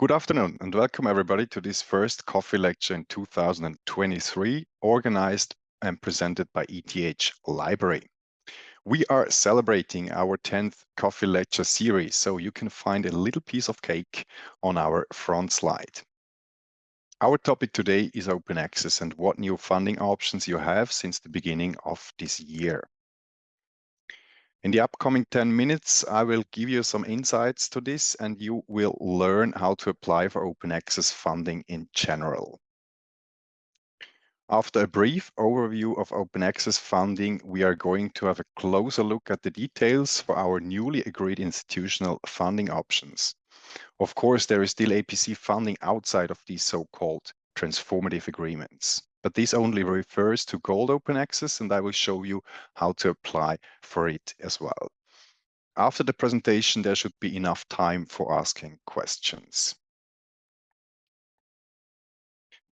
Good afternoon and welcome everybody to this first coffee lecture in 2023, organized and presented by ETH Library. We are celebrating our 10th coffee lecture series, so you can find a little piece of cake on our front slide. Our topic today is open access and what new funding options you have since the beginning of this year. In the upcoming 10 minutes, I will give you some insights to this and you will learn how to apply for open access funding in general. After a brief overview of open access funding, we are going to have a closer look at the details for our newly agreed institutional funding options. Of course, there is still APC funding outside of these so-called transformative agreements but this only refers to gold open access and I will show you how to apply for it as well. After the presentation, there should be enough time for asking questions.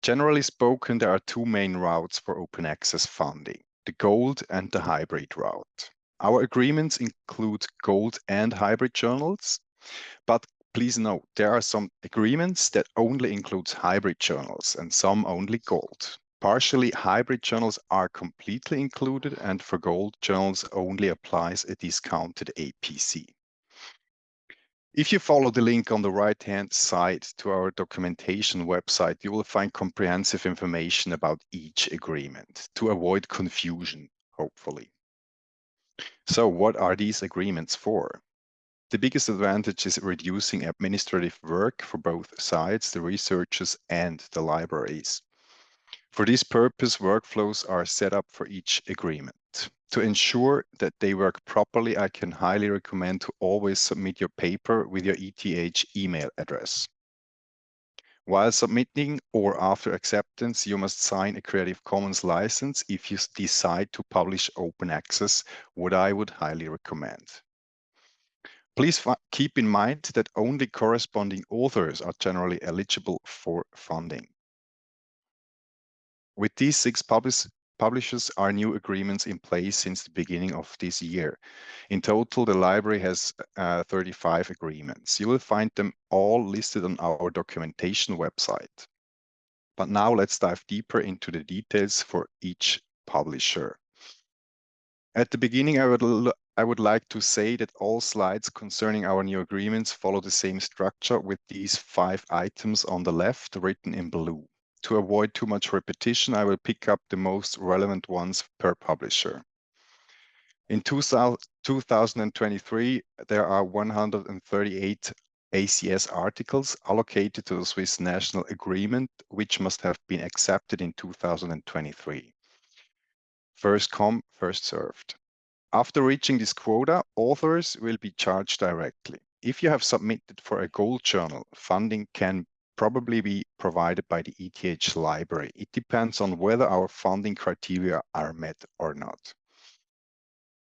Generally spoken, there are two main routes for open access funding, the gold and the hybrid route. Our agreements include gold and hybrid journals, but please note there are some agreements that only includes hybrid journals and some only gold. Partially hybrid journals are completely included and for gold journals only applies a discounted APC. If you follow the link on the right-hand side to our documentation website, you will find comprehensive information about each agreement to avoid confusion, hopefully. So what are these agreements for? The biggest advantage is reducing administrative work for both sides, the researchers and the libraries. For this purpose, workflows are set up for each agreement. To ensure that they work properly, I can highly recommend to always submit your paper with your ETH email address. While submitting or after acceptance, you must sign a Creative Commons license if you decide to publish open access, what I would highly recommend. Please keep in mind that only corresponding authors are generally eligible for funding. With these six publish publishers are new agreements in place since the beginning of this year. In total, the library has uh, 35 agreements. You will find them all listed on our documentation website. But now let's dive deeper into the details for each publisher. At the beginning, I would, I would like to say that all slides concerning our new agreements follow the same structure with these five items on the left written in blue. To avoid too much repetition, I will pick up the most relevant ones per publisher. In 2023, there are 138 ACS articles allocated to the Swiss National Agreement, which must have been accepted in 2023. First come, first served. After reaching this quota, authors will be charged directly. If you have submitted for a gold journal, funding can probably be provided by the ETH library. It depends on whether our funding criteria are met or not.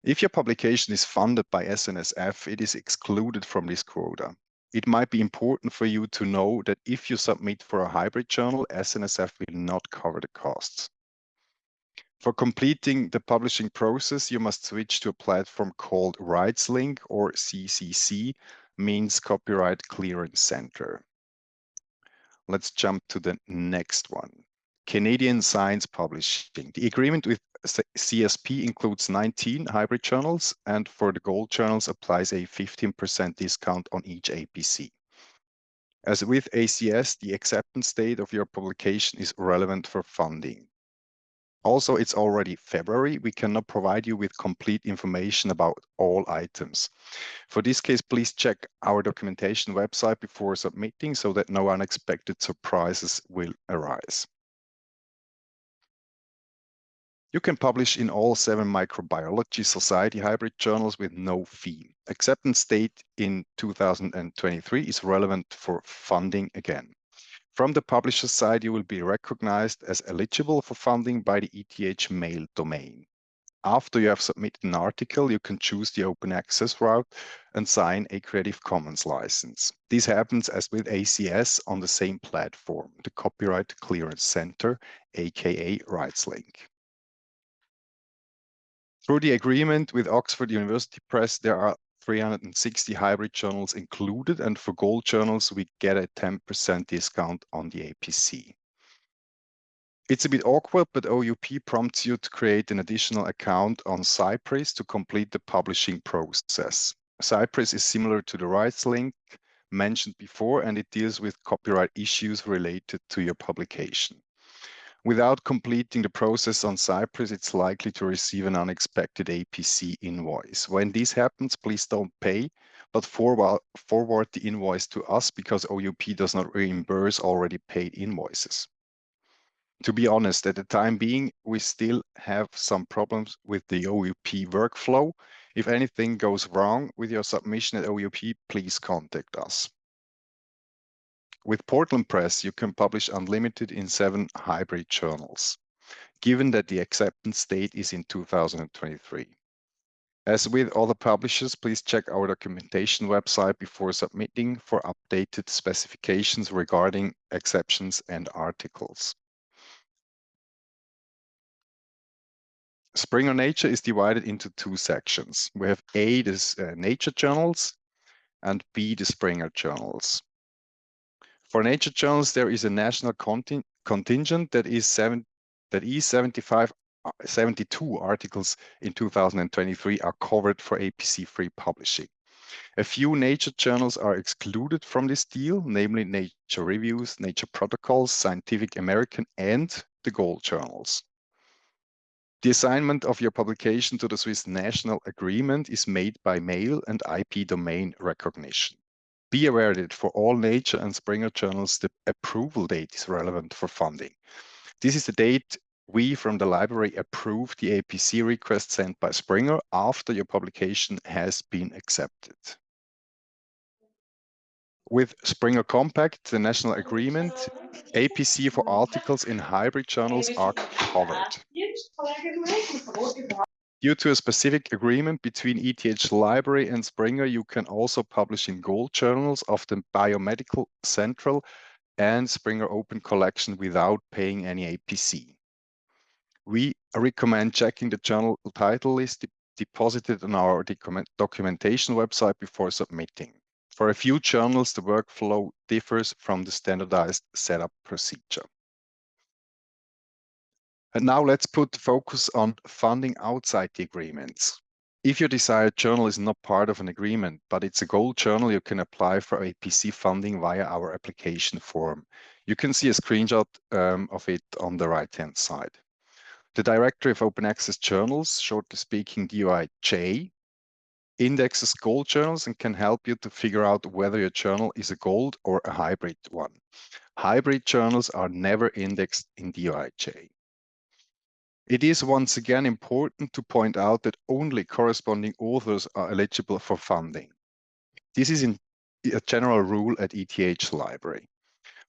If your publication is funded by SNSF, it is excluded from this quota. It might be important for you to know that if you submit for a hybrid journal, SNSF will not cover the costs. For completing the publishing process, you must switch to a platform called RightsLink or CCC, means Copyright Clearance Center. Let's jump to the next one. Canadian Science Publishing. The agreement with CSP includes 19 hybrid journals, and for the gold journals applies a 15% discount on each APC. As with ACS, the acceptance date of your publication is relevant for funding. Also, it's already February. We cannot provide you with complete information about all items. For this case, please check our documentation website before submitting so that no unexpected surprises will arise. You can publish in all seven microbiology society hybrid journals with no fee. Acceptance date in 2023 is relevant for funding again. From the publisher side, you will be recognized as eligible for funding by the ETH mail domain. After you have submitted an article, you can choose the open access route and sign a Creative Commons license. This happens as with ACS on the same platform, the Copyright Clearance Center, aka RightsLink. Through the agreement with Oxford University Press, there are 360 hybrid journals included, and for gold journals, we get a 10% discount on the APC. It's a bit awkward, but OUP prompts you to create an additional account on Cypress to complete the publishing process. Cypress is similar to the RightsLink mentioned before, and it deals with copyright issues related to your publication. Without completing the process on Cypress, it's likely to receive an unexpected APC invoice. When this happens, please don't pay, but forward, forward the invoice to us because OUP does not reimburse already paid invoices. To be honest, at the time being, we still have some problems with the OUP workflow. If anything goes wrong with your submission at OUP, please contact us. With Portland Press, you can publish unlimited in seven hybrid journals, given that the acceptance date is in 2023. As with other publishers, please check our documentation website before submitting for updated specifications regarding exceptions and articles. Springer Nature is divided into two sections. We have A, the uh, nature journals, and B, the Springer journals. For nature journals, there is a national conting contingent that is seven that is 75 uh, 72 articles in 2023 are covered for APC-free publishing. A few nature journals are excluded from this deal, namely Nature Reviews, Nature Protocols, Scientific American, and the Gold journals. The assignment of your publication to the Swiss National Agreement is made by mail and IP domain recognition. Be aware that for all Nature and Springer journals, the approval date is relevant for funding. This is the date we from the library approve the APC request sent by Springer after your publication has been accepted. With Springer Compact, the national agreement, APC for articles in hybrid journals are covered. Due to a specific agreement between ETH Library and Springer, you can also publish in gold journals of the Biomedical Central and Springer Open Collection without paying any APC. We recommend checking the journal title list de deposited on our document documentation website before submitting. For a few journals, the workflow differs from the standardized setup procedure. And now let's put focus on funding outside the agreements. If your desired journal is not part of an agreement, but it's a gold journal, you can apply for APC funding via our application form. You can see a screenshot um, of it on the right-hand side. The Directory of Open Access Journals, shortly speaking DOAJ, indexes gold journals and can help you to figure out whether your journal is a gold or a hybrid one. Hybrid journals are never indexed in DOAJ. It is once again important to point out that only corresponding authors are eligible for funding. This is in a general rule at ETH Library.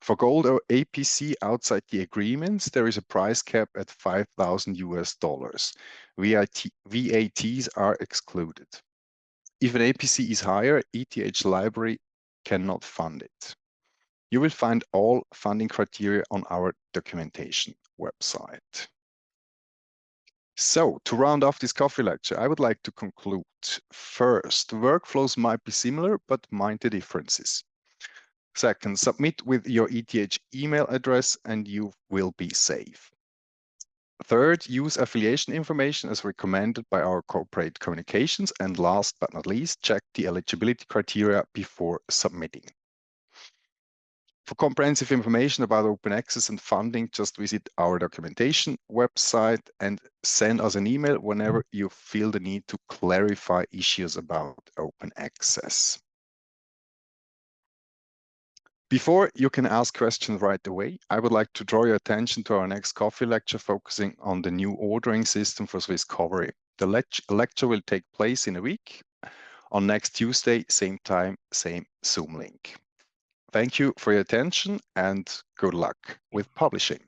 For gold or APC outside the agreements, there is a price cap at 5,000 US dollars. VAT, VATs are excluded. If an APC is higher, ETH Library cannot fund it. You will find all funding criteria on our documentation website. So to round off this coffee lecture, I would like to conclude. First, workflows might be similar, but mind the differences. Second, submit with your ETH email address and you will be safe. Third, use affiliation information as recommended by our corporate communications. And last but not least, check the eligibility criteria before submitting. For comprehensive information about open access and funding, just visit our documentation website and send us an email whenever you feel the need to clarify issues about open access. Before you can ask questions right away, I would like to draw your attention to our next coffee lecture focusing on the new ordering system for Swisscovery. The lecture will take place in a week on next Tuesday, same time, same Zoom link. Thank you for your attention and good luck with publishing.